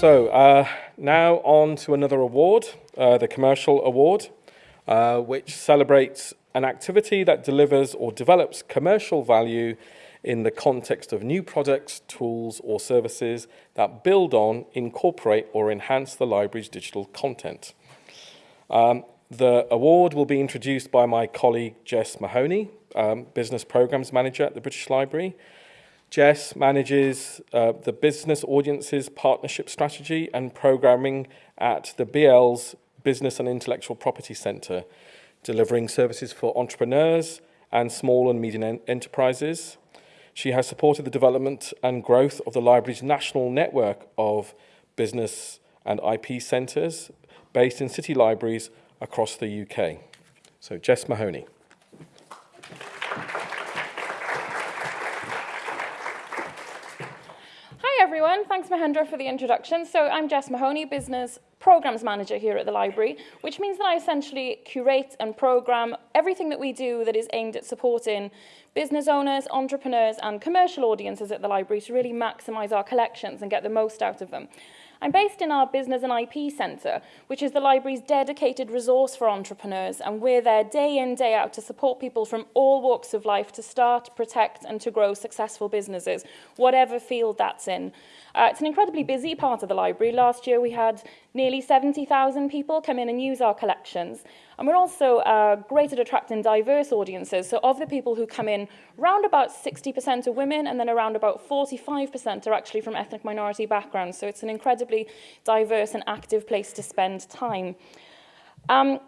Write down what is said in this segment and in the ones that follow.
So uh, now on to another award, uh, the Commercial Award, uh, which celebrates an activity that delivers or develops commercial value in the context of new products, tools or services that build on, incorporate or enhance the library's digital content. Um, the award will be introduced by my colleague Jess Mahoney, um, Business Programs Manager at the British Library, Jess manages uh, the business audiences partnership strategy and programming at the BL's Business and Intellectual Property Centre, delivering services for entrepreneurs and small and medium enterprises. She has supported the development and growth of the library's national network of business and IP centres based in city libraries across the UK. So Jess Mahoney. Everyone. Thanks, Mahendra, for the introduction. So I'm Jess Mahoney, Business Programs Manager here at the library, which means that I essentially curate and program everything that we do that is aimed at supporting business owners, entrepreneurs, and commercial audiences at the library to really maximize our collections and get the most out of them. I'm based in our Business and IP Centre, which is the library's dedicated resource for entrepreneurs, and we're there day in, day out to support people from all walks of life to start, protect, and to grow successful businesses, whatever field that's in. Uh, it's an incredibly busy part of the library. Last year we had nearly 70,000 people come in and use our collections. And we're also uh, great at attracting diverse audiences. So of the people who come in, around about 60% are women, and then around about 45% are actually from ethnic minority backgrounds. So it's an incredibly diverse and active place to spend time. Um,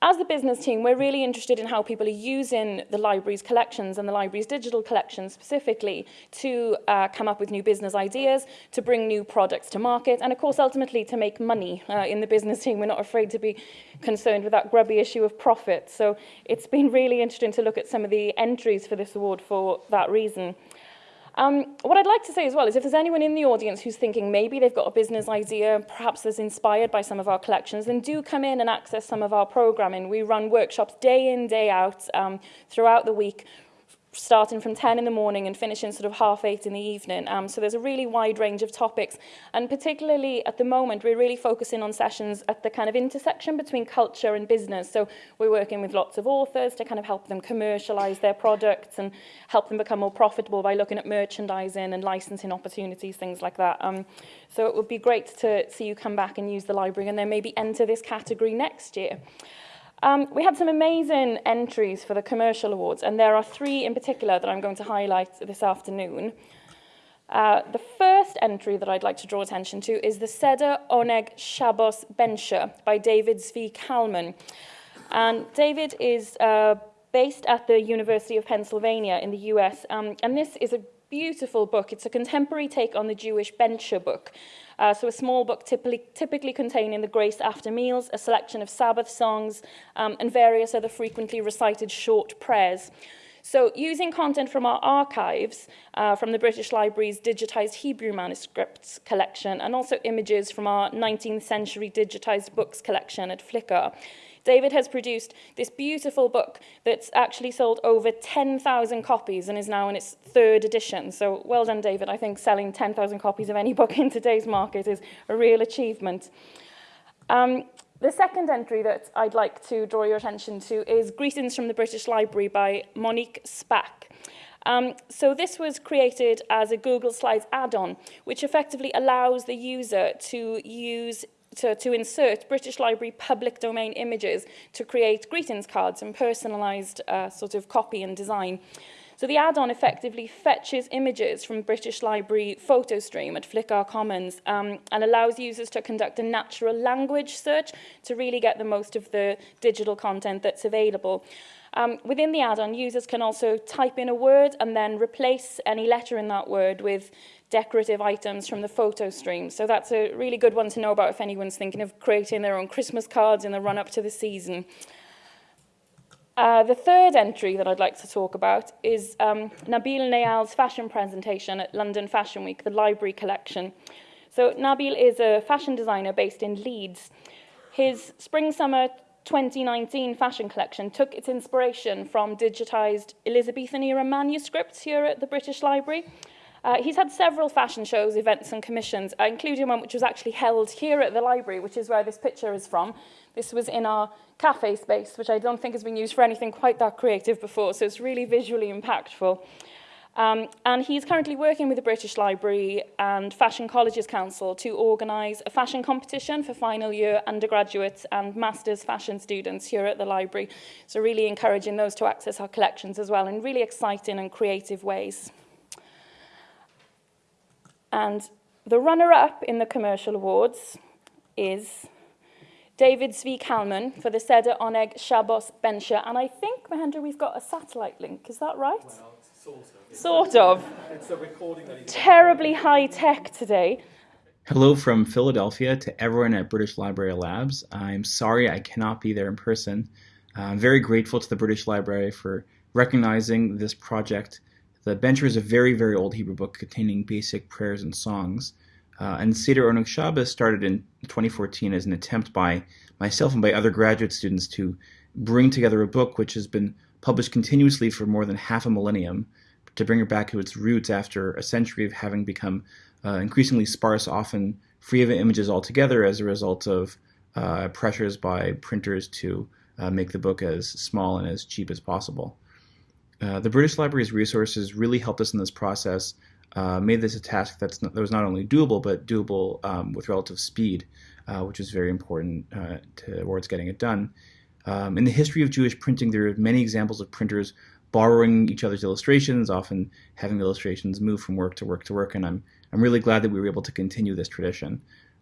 As the business team, we're really interested in how people are using the library's collections and the library's digital collections specifically to uh, come up with new business ideas, to bring new products to market, and of course, ultimately to make money uh, in the business team. We're not afraid to be concerned with that grubby issue of profit. So it's been really interesting to look at some of the entries for this award for that reason. Um, what I'd like to say as well is if there's anyone in the audience who's thinking maybe they've got a business idea, perhaps that's inspired by some of our collections, then do come in and access some of our programming. We run workshops day in, day out um, throughout the week, starting from 10 in the morning and finishing sort of half eight in the evening. Um, so there's a really wide range of topics. And particularly at the moment, we're really focusing on sessions at the kind of intersection between culture and business. So we're working with lots of authors to kind of help them commercialize their products and help them become more profitable by looking at merchandising and licensing opportunities, things like that. Um, so it would be great to see you come back and use the library and then maybe enter this category next year. Um, we had some amazing entries for the commercial awards, and there are three in particular that I'm going to highlight this afternoon. Uh, the first entry that I'd like to draw attention to is the Seder Oneg Shabbos Bensha by David Zvi Kalman. And David is uh, based at the University of Pennsylvania in the US, um, and this is a beautiful book. It's a contemporary take on the Jewish Bencher book. Uh, so a small book typically, typically containing the grace after meals, a selection of Sabbath songs, um, and various other frequently recited short prayers. So using content from our archives, uh, from the British Library's digitized Hebrew manuscripts collection, and also images from our 19th century digitized books collection at Flickr, David has produced this beautiful book that's actually sold over 10,000 copies and is now in its third edition. So well done, David. I think selling 10,000 copies of any book in today's market is a real achievement. Um, the second entry that I'd like to draw your attention to is Greetings from the British Library by Monique Spack. Um, so this was created as a Google Slides add-on, which effectively allows the user to use to, to insert British Library public domain images to create greetings cards and personalised uh, sort of copy and design. So the add-on effectively fetches images from British Library photo stream at Flickr Commons um, and allows users to conduct a natural language search to really get the most of the digital content that's available. Um, within the add-on, users can also type in a word and then replace any letter in that word with decorative items from the photo stream. So that's a really good one to know about if anyone's thinking of creating their own Christmas cards in the run-up to the season. Uh, the third entry that I'd like to talk about is um, Nabil Nayal's fashion presentation at London Fashion Week, the library collection. So Nabil is a fashion designer based in Leeds. His spring-summer 2019 fashion collection took its inspiration from digitized Elizabethan era manuscripts here at the British Library Uh, he's had several fashion shows, events and commissions, uh, including one which was actually held here at the library, which is where this picture is from. This was in our cafe space, which I don't think has been used for anything quite that creative before, so it's really visually impactful. Um, and he's currently working with the British Library and Fashion Colleges Council to organise a fashion competition for final year undergraduates and master's fashion students here at the library. So really encouraging those to access our collections as well in really exciting and creative ways. And the runner-up in the commercial awards is David Zvi Kalman for the Seder Oneg Shabbos Bensha. And I think, Mahendra, we've got a satellite link. Is that right? Well, sort of. Sort of. It's a recording that Terribly high tech today. Hello from Philadelphia to everyone at British Library Labs. I'm sorry I cannot be there in person. Uh, I'm very grateful to the British Library for recognizing this project. The Bencher is a very, very old Hebrew book containing basic prayers and songs. Uh, and Seder Oneg Shabbos started in 2014 as an attempt by myself and by other graduate students to bring together a book which has been published continuously for more than half a millennium to bring it back to its roots after a century of having become uh, increasingly sparse, often free of images altogether as a result of uh, pressures by printers to uh, make the book as small and as cheap as possible. Uh, the British Library's resources really helped us in this process, uh, made this a task that's not, that was not only doable, but doable um, with relative speed, uh, which is very important towards getting it done. Um, in the history of Jewish printing, there are many examples of printers borrowing each other's illustrations, often having illustrations move from work to work to work, and I'm, I'm really glad that we were able to continue this tradition.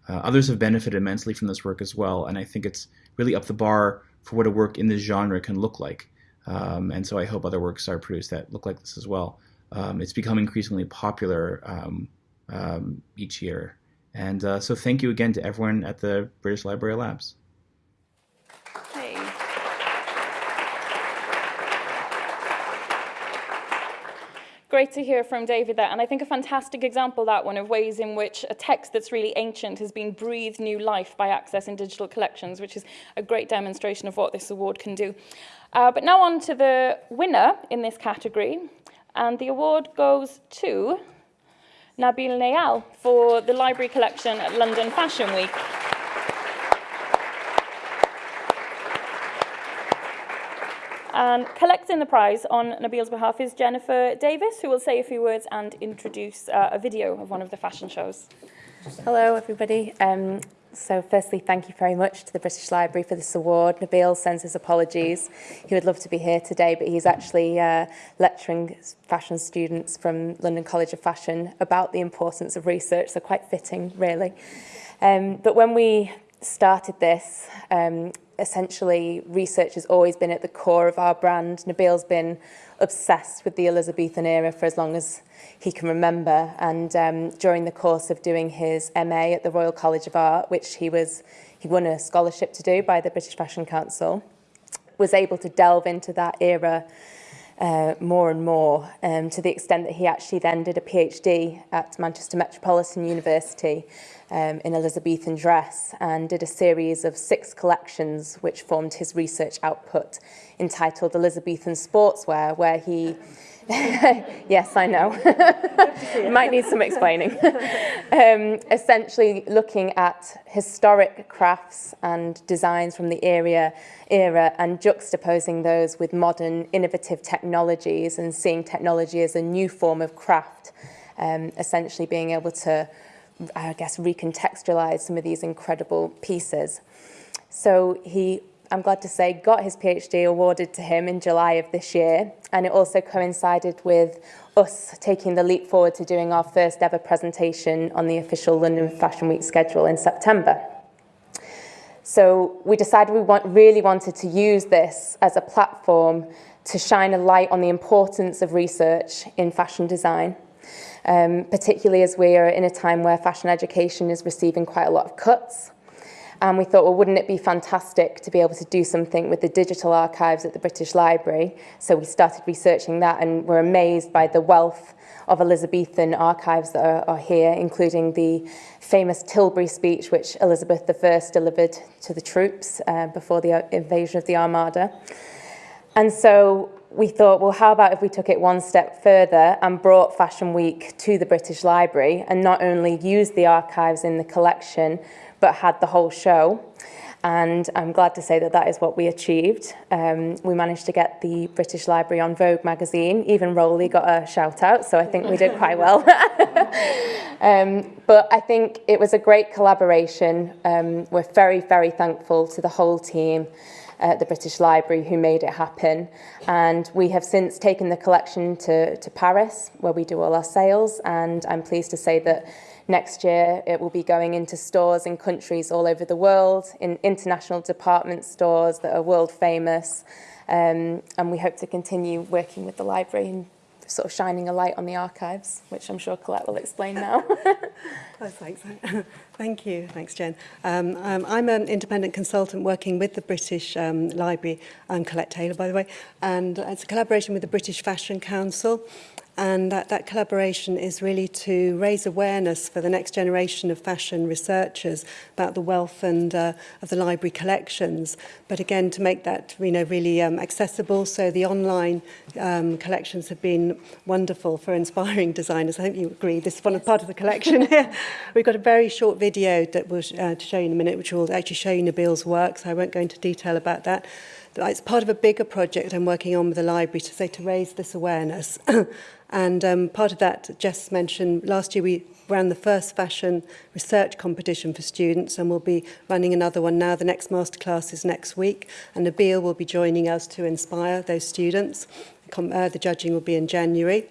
Uh, others have benefited immensely from this work as well, and I think it's really up the bar for what a work in this genre can look like. Um, and so I hope other works are produced that look like this as well. Um, it's become increasingly popular um, um each year. And uh, so thank you again to everyone at the British Library Labs. great to hear from David there. And I think a fantastic example, that one, of ways in which a text that's really ancient has been breathed new life by accessing digital collections, which is a great demonstration of what this award can do. Uh, but now on to the winner in this category. And the award goes to Nabil Nayal for the library collection at London Fashion Week. And collecting the prize on Nabil's behalf is Jennifer Davis, who will say a few words and introduce uh, a video of one of the fashion shows. Hello, everybody. Um, so firstly, thank you very much to the British Library for this award. Nabil sends his apologies. He would love to be here today, but he's actually uh, lecturing fashion students from London College of Fashion about the importance of research, so quite fitting, really. Um, but when we started this, um, essentially research has always been at the core of our brand. Nabil's been obsessed with the Elizabethan era for as long as he can remember. And um, during the course of doing his MA at the Royal College of Art, which he was he won a scholarship to do by the British Fashion Council, was able to delve into that era uh, more and more um, to the extent that he actually then did a PhD at Manchester Metropolitan University um, in Elizabethan dress and did a series of six collections which formed his research output entitled Elizabethan Sportswear where he yes, I know. Might need some explaining. um, essentially looking at historic crafts and designs from the era, era and juxtaposing those with modern innovative technologies and seeing technology as a new form of craft, um, essentially being able to I guess, recontextualize some of these incredible pieces. So he, I'm glad to say, got his PhD awarded to him in July of this year, and it also coincided with us taking the leap forward to doing our first ever presentation on the official London Fashion Week schedule in September. So we decided we want, really wanted to use this as a platform to shine a light on the importance of research in fashion design um, particularly as we are in a time where fashion education is receiving quite a lot of cuts. And we thought, well, wouldn't it be fantastic to be able to do something with the digital archives at the British Library? So we started researching that and were amazed by the wealth of Elizabethan archives that are, are here, including the famous Tilbury speech, which Elizabeth I delivered to the troops uh, before the uh, invasion of the Armada. And so we thought, well, how about if we took it one step further and brought Fashion Week to the British Library and not only used the archives in the collection, but had the whole show. And I'm glad to say that that is what we achieved. Um, we managed to get the British Library on Vogue magazine. Even Rowley got a shout out, so I think we did quite well. um, but I think it was a great collaboration. Um, we're very, very thankful to the whole team at the British Library who made it happen. And we have since taken the collection to, to Paris, where we do all our sales. And I'm pleased to say that Next year, it will be going into stores in countries all over the world, in international department stores that are world famous. Um, and we hope to continue working with the library and sort of shining a light on the archives, which I'm sure Colette will explain now. Oh, thanks. Thank you. Thanks, Jen. Um, um, I'm an independent consultant working with the British um, Library. I'm Colette Taylor, by the way, and it's a collaboration with the British Fashion Council. And that, that collaboration is really to raise awareness for the next generation of fashion researchers about the wealth and uh, of the library collections. But again, to make that you know, really um, accessible. So the online um, collections have been wonderful for inspiring designers. I think you agree. This is one yes. part of the collection here. We've got a very short video that we'll uh, to show you in a minute, which will actually show you Nabil's work. So I won't go into detail about that. It's part of a bigger project I'm working on with the library to say to raise this awareness. And um, part of that, Jess mentioned, last year we ran the first fashion research competition for students and we'll be running another one now. The next masterclass is next week and Nabil will be joining us to inspire those students. Com uh, the judging will be in January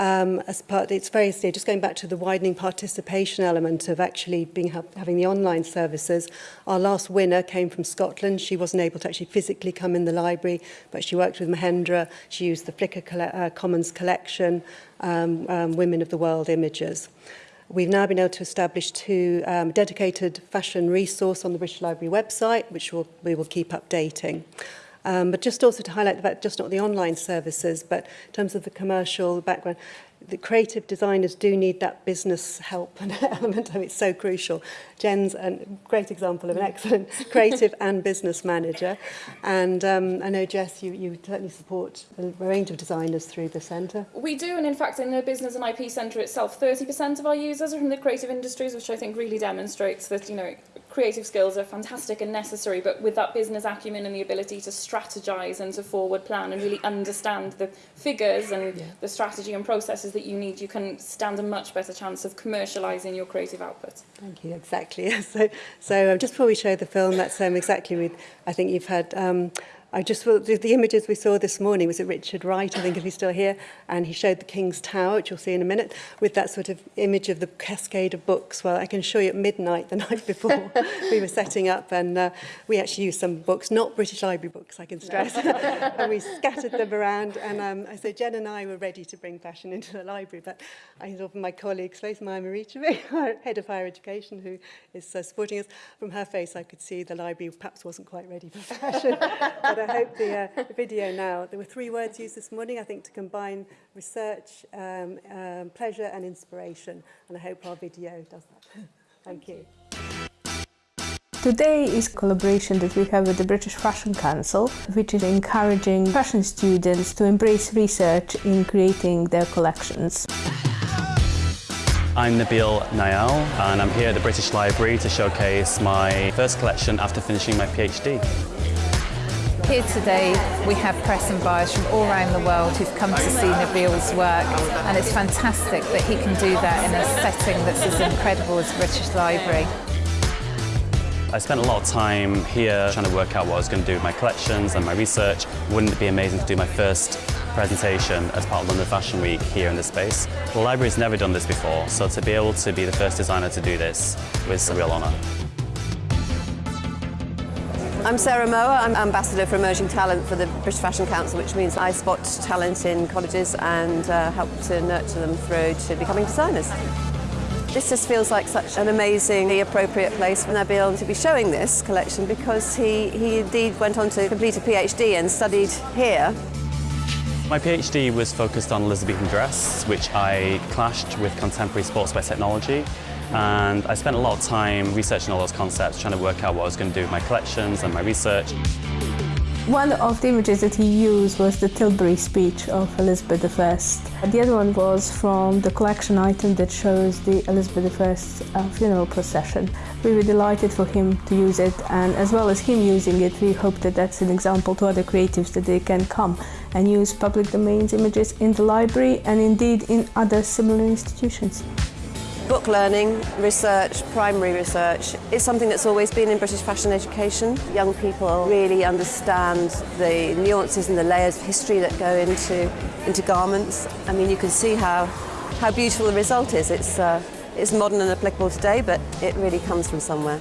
um, as part, it's very, clear, just going back to the widening participation element of actually being ha having the online services. Our last winner came from Scotland. She wasn't able to actually physically come in the library, but she worked with Mahendra. She used the Flickr coll uh, Commons collection, um, um, Women of the World images. We've now been able to establish two um, dedicated fashion resource on the British Library website, which we'll, we will keep updating. Um, but just also to highlight the fact, just not the online services, but in terms of the commercial background, the creative designers do need that business help and element of it. It's so crucial. Jen's a great example of an excellent creative and business manager. And um, I know, Jess, you, you certainly support a range of designers through the centre. We do, and in fact, in the Business and IP Centre itself, 30% of our users are from the creative industries, which I think really demonstrates that, you know, creative skills are fantastic and necessary, but with that business acumen and the ability to strategize and to forward plan and really understand the figures and yeah. the strategy and processes that you need, you can stand a much better chance of commercializing your creative output. Thank you, exactly. So, so um, just before we show the film, that's um, exactly with, I think you've had um, I just the, the images we saw this morning was it Richard Wright, I think if he's still here, and he showed the King's Tower, which you'll see in a minute, with that sort of image of the cascade of books. Well, I can show you at midnight the night before we were setting up, and uh, we actually used some books, not British Library books, I can stress, and we scattered them around. And um, I said Jen and I were ready to bring fashion into the library, but I thought my colleague's Slace Maya Maricheve, our head of higher education, who is uh, supporting us, from her face I could see the library perhaps wasn't quite ready for fashion. but I hope the, uh, the video now. There were three words used this morning, I think, to combine research, um, um, pleasure and inspiration. And I hope our video does that. Thank you. Today is collaboration that we have with the British Fashion Council, which is encouraging fashion students to embrace research in creating their collections. I'm Nabil Nayal and I'm here at the British Library to showcase my first collection after finishing my PhD. Here today we have press and buyers from all around the world who've come to see Nabil's work and it's fantastic that he can do that in a setting that's as incredible as British Library. I spent a lot of time here trying to work out what I was going to do with my collections and my research. Wouldn't it be amazing to do my first presentation as part of London Fashion Week here in this space? The library's never done this before, so to be able to be the first designer to do this was a real honour. I'm Sarah Mower. I'm Ambassador for Emerging Talent for the British Fashion Council, which means I spot talent in colleges and uh, help to nurture them through to becoming designers. This just feels like such an amazingly appropriate place for Nabil to be showing this collection because he, he indeed went on to complete a PhD and studied here. My PhD was focused on Elizabethan dress, which I clashed with contemporary sportswear technology and I spent a lot of time researching all those concepts, trying to work out what I was going to do with my collections and my research. One of the images that he used was the Tilbury speech of Elizabeth I. The other one was from the collection item that shows the Elizabeth I uh, funeral procession. We were delighted for him to use it and as well as him using it we hope that that's an example to other creatives that they can come and use public domains images in the library and indeed in other similar institutions. Book learning, research, primary research is something that's always been in British fashion education. Young people really understand the nuances and the layers of history that go into, into garments. I mean, you can see how, how beautiful the result is. It's, uh, it's modern and applicable today, but it really comes from somewhere.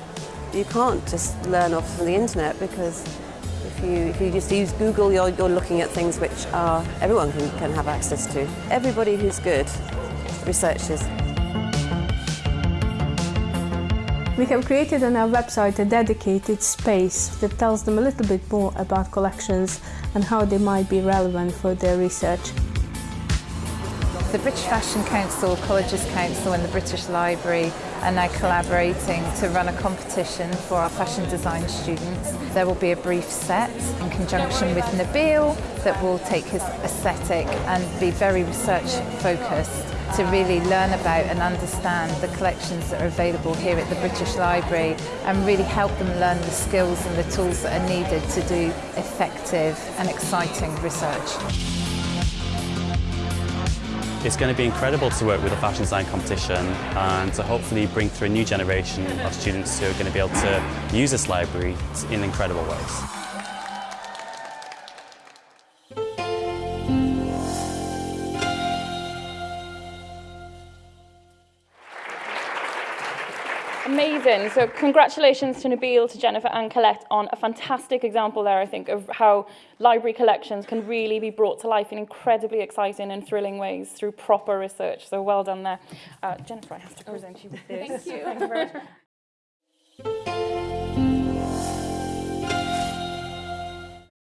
You can't just learn off from the internet because if you, if you just use Google, you're, you're looking at things which are, everyone can, can have access to. Everybody who's good researches. We have created on our website a dedicated space that tells them a little bit more about collections and how they might be relevant for their research. The British Fashion Council, Colleges Council and the British Library are now collaborating to run a competition for our fashion design students. There will be a brief set in conjunction with Nabil that will take his aesthetic and be very research focused to really learn about and understand the collections that are available here at the British Library and really help them learn the skills and the tools that are needed to do effective and exciting research. It's going to be incredible to work with a fashion design competition and to hopefully bring through a new generation of students who are going to be able to use this library in incredible ways. Amazing. So congratulations to Nabil, to Jennifer and Colette on a fantastic example there, I think, of how library collections can really be brought to life in incredibly exciting and thrilling ways through proper research. So well done there. Uh, Jennifer, I have to present you with this. Thank you. Thank you very much.